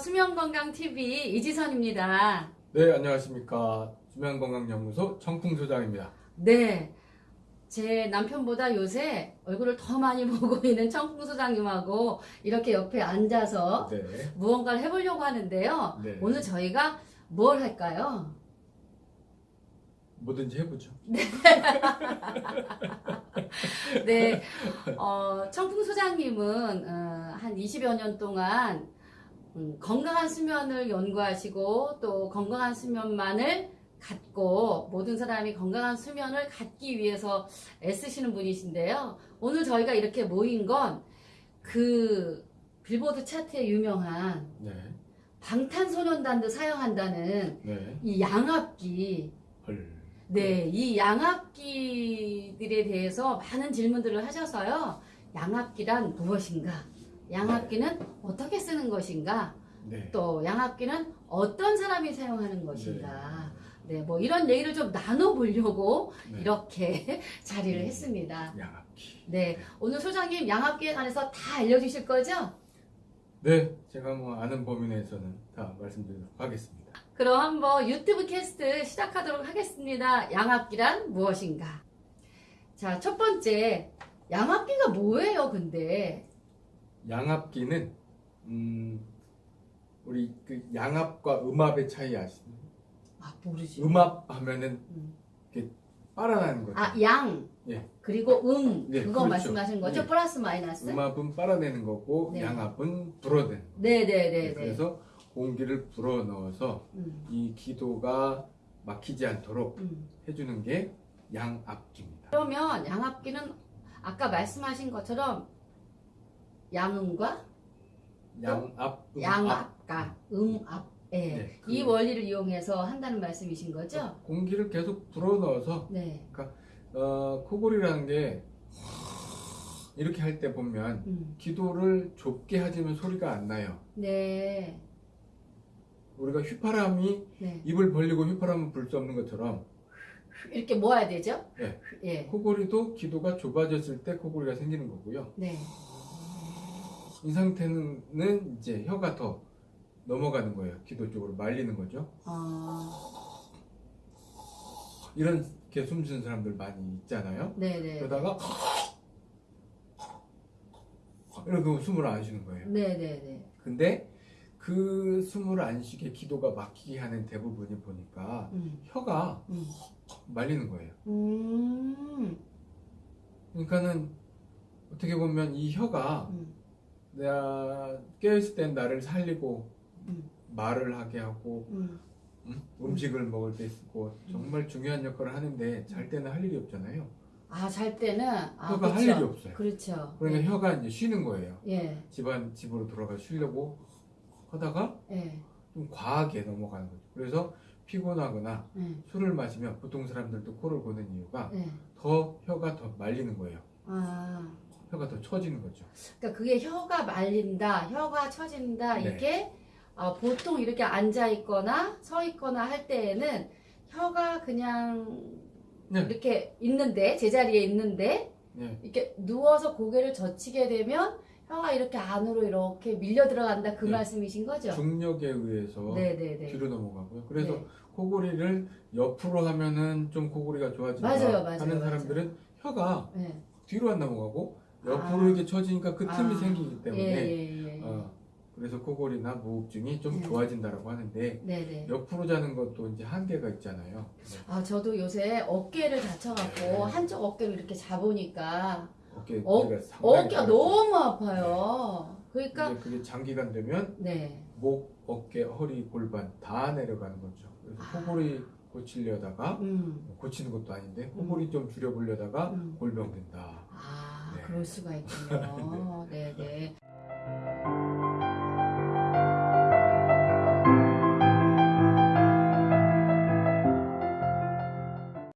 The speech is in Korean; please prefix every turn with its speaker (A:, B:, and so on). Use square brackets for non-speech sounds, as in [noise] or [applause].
A: 수면건강TV 이지선입니다.
B: 네, 안녕하십니까. 수면건강연구소 청풍소장입니다.
A: 네. 제 남편보다 요새 얼굴을 더 많이 [laughs] 보고 있는 청풍 소장님하고 이렇게 옆에 앉아서
B: 네.
A: 무언가를 해보려고 하는데요.
B: 네.
A: 오늘 저희가 뭘 할까요?
B: 뭐든지 해보죠. [laughs]
A: 네. 어, 청풍 소장님은 어, 한 20여 년 동안 음, 건강한 수면을 연구하시고 또 건강한 수면만을 갖고 모든 사람이 건강한 수면을 갖기 위해서 애쓰시는 분이신데요. 오늘 저희가 이렇게 모인 건 그 빌보드 차트에 유명한
B: 네.
A: 방탄소년단도 사용한다는
B: 네.
A: 이 양압기
B: 헐.
A: 네, 이 양압기들에 대해서 많은 질문들을 하셔서요. 양압기란 무엇인가? 양압기는 어떻게 쓰는 것인가?
B: 네.
A: 또 양압기는 어떤 사람이 사용하는 것인가? 네, 뭐 이런 얘기를 좀 나눠보려고
B: 네.
A: 이렇게 [laughs] 자리를
B: 음.
A: 했습니다.
B: 양압기.
A: 네, 오늘 소장님 양압기에 관해서 다 알려주실 거죠?
B: 네. 제가 뭐 아는 범위 내에서는 다 말씀드리도록 하겠습니다.
A: 그럼 한번 유튜브 캐스트 시작하도록 하겠습니다. 양압기란 무엇인가? 자, 첫 번째, 양압기가 뭐예요, 근데?
B: 양압기는, 음, 우리 그 양압과 음압의 차이 아시나요?
A: 아, 모르지.
B: 음압 하면은
A: 음.
B: 이렇게 빨아나는 거죠.
A: 아, 양.
B: 예.
A: 그리고 음.
B: 네,
A: 그거
B: 그렇죠.
A: 말씀하신 거죠?
B: 네.
A: 플러스 마이너스?
B: 음압은 빨아내는 거고
A: 네.
B: 양압은 불어내는 거예요.
A: 네네네네.
B: 그래서 공기를 불어 넣어서
A: 음,
B: 이 기도가 막히지 않도록
A: 음.
B: 해주는 게 양압기입니다.
A: 그러면 양압기는 아까 말씀하신 것처럼 양음과
B: 양압, 음압.
A: 양압과 음압. 예.
B: 네, 그-
A: 이 원리를 이용해서 한다는 말씀이신 거죠?
B: 공기를 계속 불어 넣어서
A: 네.
B: 어, 코골이라는 게 이렇게 할 때 보면
A: 음.
B: 기도를 좁게 하지만 소리가 안 나요.
A: 네.
B: 우리가 휘파람이
A: 네.
B: 입을 벌리고 휘파람을 불수 없는 것처럼
A: 이렇게 모아야 되죠?
B: 네.
A: 예.
B: 코골이도 기도가 좁아졌을 때 코골이가 생기는 거고요.
A: 네.
B: 이 상태는 이제 혀가 더 넘어가는 거예요. 기도 쪽으로 말리는 거죠.
A: 어,
B: 이렇게 숨 쉬는 사람들 많이 있잖아요.
A: 네네.
B: 그러다가 이렇게 숨을 안 쉬는 거예요.
A: 네네네.
B: 근데 그 숨을 안 쉬게 기도가 막히게 하는 대부분이 보니까
A: 음.
B: 혀가
A: 음.
B: 말리는 거예요.
A: 음.
B: 그러니까는 어떻게 보면 이 혀가
A: 음.
B: 내가 깨어있을 땐 나를 살리고
A: 음.
B: 말을 하게 하고
A: 음.
B: 음? 음 식을 먹을 때 쓰고 정말 중요한 역할을 하는데 잘 때는 할 일이 없잖아요.
A: 아, 잘 때는 아,
B: 혀가 할
A: 그쵸.
B: 일이 없어요.
A: 그렇죠.
B: 그러니까
A: 예.
B: 혀가 이제 쉬는 거예요.
A: 예.
B: 집안 집으로 돌아가 쉬려고 하다가
A: 예.
B: 좀 과하게 넘어가는 거죠. 그래서 피곤하거나
A: 예.
B: 술을 마시면 보통 사람들도 코를 고는 이유가
A: 예.
B: 더 혀가 더 말리는 거예요.
A: 아.
B: 혀가 더 처지는 거죠.
A: 그러니까 그게 혀가 말린다, 혀가 처진다
B: 네.
A: 이게 어, 보통 이렇게 앉아 있거나 서 있거나 할 때에는 혀가 그냥
B: 네.
A: 이렇게 있는데 제자리에 있는데
B: 네.
A: 이렇게 누워서 고개를 젖히게 되면 혀가 이렇게 안으로 이렇게 밀려 들어간다 그
B: 네.
A: 말씀이신 거죠?
B: 중력에 의해서
A: 네네네.
B: 뒤로 넘어가고요. 그래서
A: 네.
B: 코골이를 옆으로 하면은 좀 코골이가 좋아진다
A: 맞아요, 맞아요,
B: 하는
A: 맞아요.
B: 사람들은 혀가
A: 네.
B: 뒤로 안 넘어가고 옆으로
A: 아.
B: 이렇게 처지니까 그 틈이
A: 아.
B: 생기기 때문에
A: 예, 예, 예.
B: 어, 그래서 코골이나 무호흡증이 좀
A: 네.
B: 좋아진다라고 하는데
A: 네네.
B: 옆으로 자는 것도 이제 한계가 있잖아요.
A: 아 저도 요새 어깨를 다쳐갖고
B: 네.
A: 한쪽 어깨를 이렇게 잡으니까
B: 어깨
A: 어- 어깨가. 너무 아파요. 그러니까
B: 이제 그게 장기간 되면
A: 네.
B: 목, 어깨, 허리, 골반 다 내려가는 거죠. 그래서
A: 아.
B: 코골이 고치려다가
A: 음.
B: 고치는 것도 아닌데 코골이 좀 줄여보려다가
A: 음.
B: 골병 된다.
A: 아
B: 네.
A: 그럴 수가 있군요. 네네.